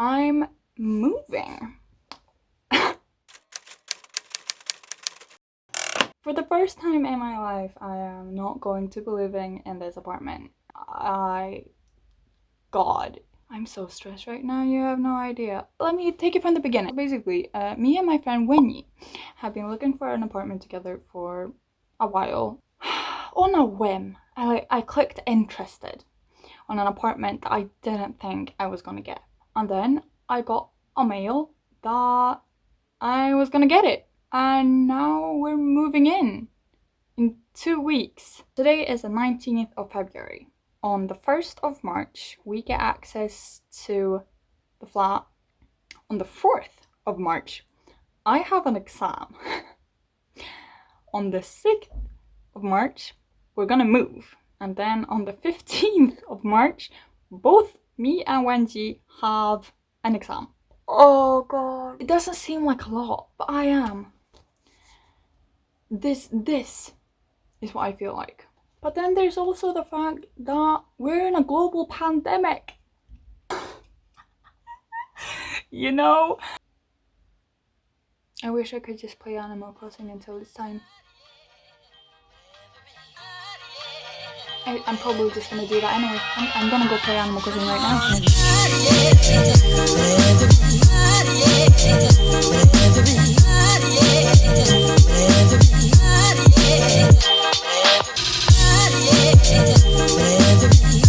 I'm moving. For the first time in my life, I am not going to be living in this apartment. I... God. I'm so stressed right now, you have no idea. Let me take it from the beginning. Basically, uh, me and my friend Winnie have been looking for an apartment together for a while. On a whim, I, I clicked interested on an apartment that I didn't think I was gonna get. And then I got a mail that I was gonna get it. And now we're moving in in two weeks. Today is the 19th of February. On the 1st of March, we get access to the flat. On the 4th of March, I have an exam. on the 6th of March, we're gonna move. And then on the 15th of March, both me and Wenji have an exam. Oh god. It doesn't seem like a lot, but I am. This, this is what I feel like. But then there's also the fact that we're in a global pandemic. you know? I wish I could just play Animal Crossing until it's time. I, am probably just gonna do that anyway. I'm, I'm gonna go play Animal Crossing right When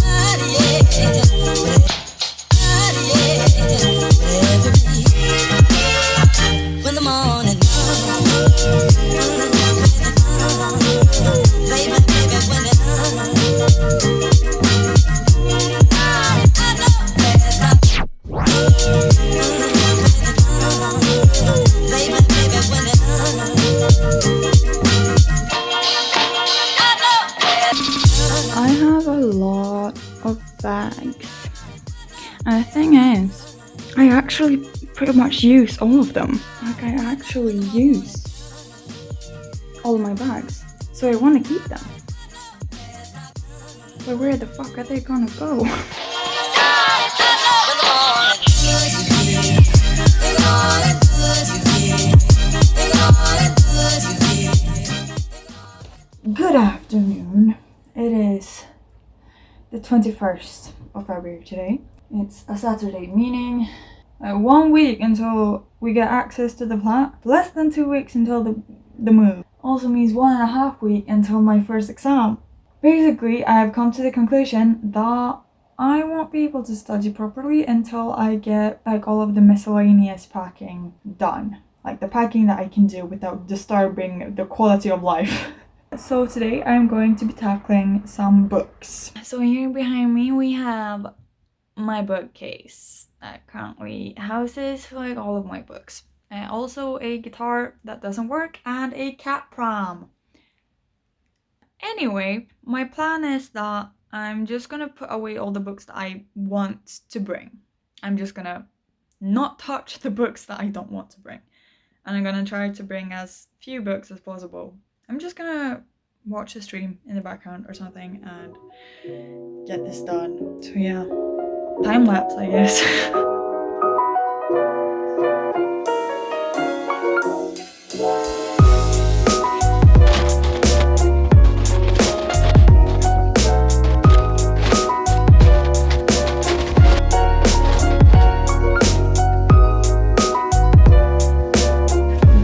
actually pretty much use all of them. Like I actually use all my bags. So I want to keep them. But where the fuck are they gonna go? Good afternoon. It is the 21st of February today. It's a Saturday, meaning uh, one week until we get access to the flat, less than two weeks until the, the move. Also means one and a half week until my first exam. Basically, I have come to the conclusion that I won't be able to study properly until I get like all of the miscellaneous packing done. Like the packing that I can do without disturbing the quality of life. so today I'm going to be tackling some books. So here behind me we have my bookcase that currently houses like all of my books. And also a guitar that doesn't work and a cat pram. Anyway, my plan is that I'm just gonna put away all the books that I want to bring. I'm just gonna not touch the books that I don't want to bring. And I'm gonna try to bring as few books as possible. I'm just gonna watch the stream in the background or something and get this done. So yeah time lapse, I guess.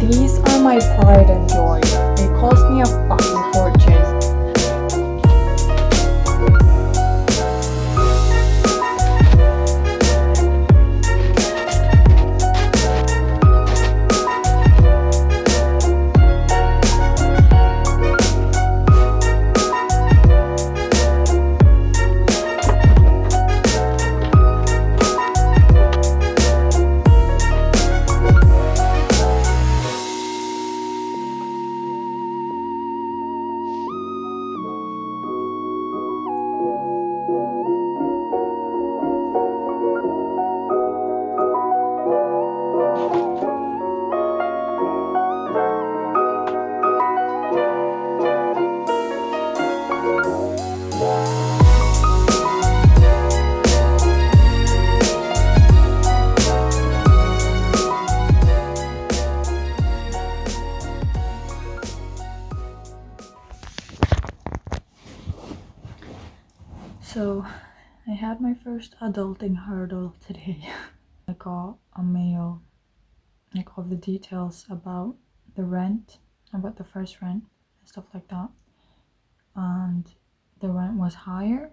These are my pride and joy. They cost me a fucking had my first adulting hurdle today. I got a mail, like all the details about the rent, about the first rent and stuff like that. And the rent was higher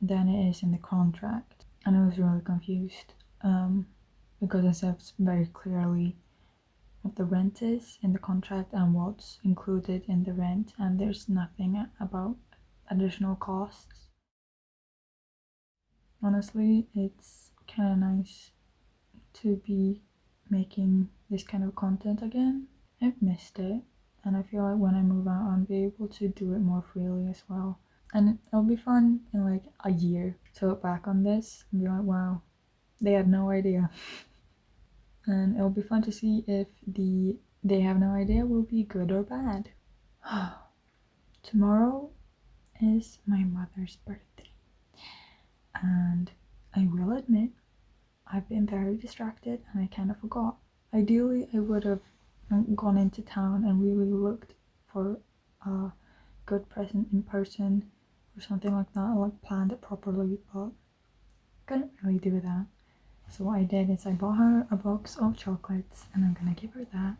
than it is in the contract. And I was really confused um, because it says very clearly what the rent is in the contract and what's included in the rent and there's nothing about additional costs honestly it's kind of nice to be making this kind of content again. I've missed it and i feel like when i move out i'll be able to do it more freely as well. And it'll be fun in like a year to look back on this and be like wow they had no idea. And it'll be fun to see if the they have no idea will be good or bad. Tomorrow is my mother's birthday, and I will admit I've been very distracted and I kind of forgot. Ideally, I would have gone into town and really looked for a good present in person or something like that, like planned it properly, but couldn't really do that. So what I did is I bought her a box of chocolates and I'm gonna give her that.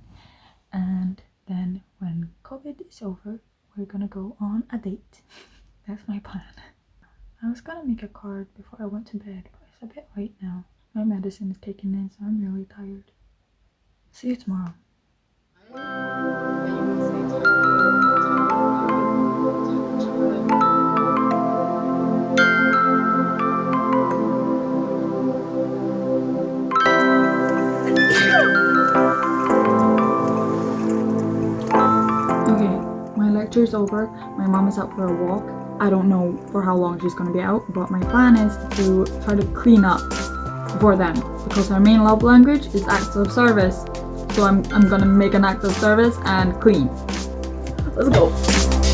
And then when COVID is over, we're gonna go on a date. That's my plan. I was gonna make a card before I went to bed, but it's a bit late now. My medicine is kicking in, so I'm really tired. See you tomorrow. Okay, my lecture is over my mom is out for a walk i don't know for how long she's gonna be out but my plan is to try to clean up for them because our main love language is acts of service. So i'm, I'm gonna make an act of service and clean. Let's go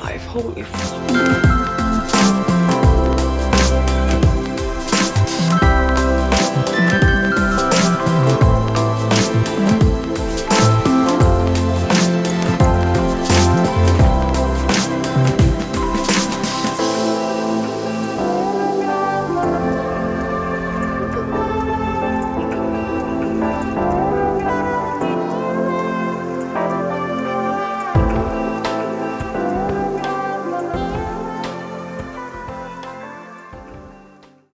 life. Holy fuck.